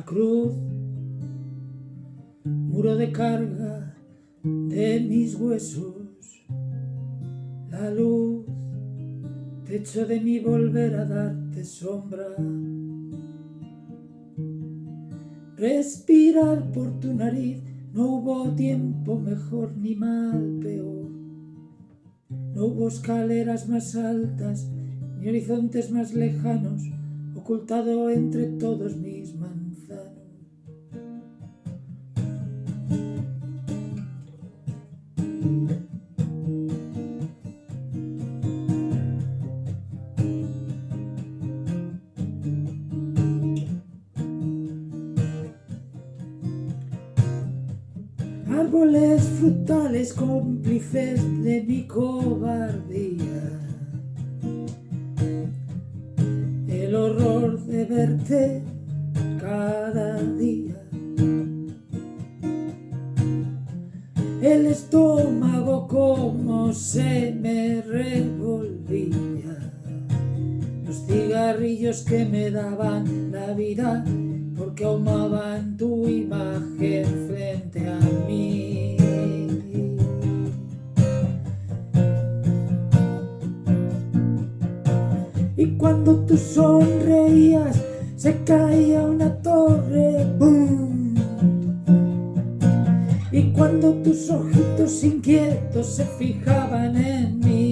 La cruz, muro de carga de mis huesos, la luz, techo de mi volver a darte sombra. Respirar por tu nariz, no hubo tiempo mejor ni mal peor. No hubo escaleras más altas, ni horizontes más lejanos, ocultado entre todos mis Árboles frutales cómplices de mi cobardía. El horror de verte cada día. El estómago como se me revolvía. Los cigarrillos que me daban la vida porque ahumaban tu imagen frente a mí. Y cuando tú sonreías, se caía una torre, ¡boom! Y cuando tus ojitos inquietos se fijaban en mí,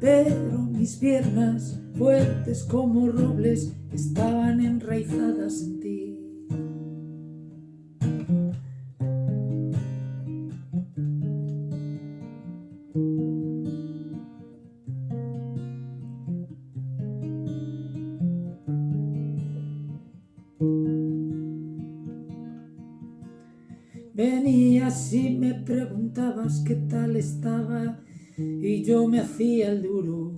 Pero mis piernas, fuertes como robles, estaban enraizadas en ti. Venías y me preguntabas qué tal estaba y yo me hacía el duro.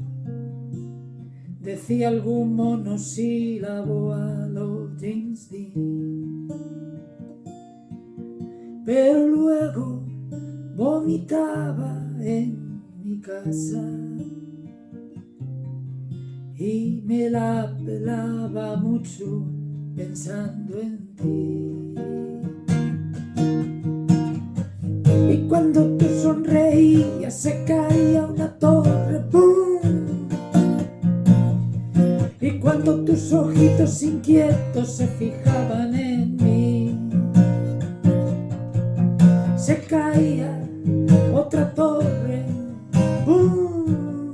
Decía algún monosílabo a los James Dean. Pero luego vomitaba en mi casa y me la pelaba mucho pensando en ti. Y cuando tú sonreías se caía una torre, ¡boom! Y cuando tus ojitos inquietos se fijaban en mí Se caía otra torre, ¡boom!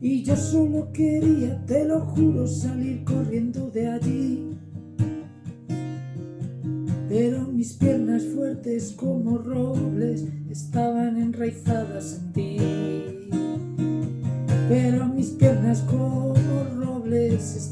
Y yo solo quería, te lo juro, salir corriendo de allí pero mis piernas fuertes como robles estaban enraizadas en ti. Pero mis piernas como robles estaban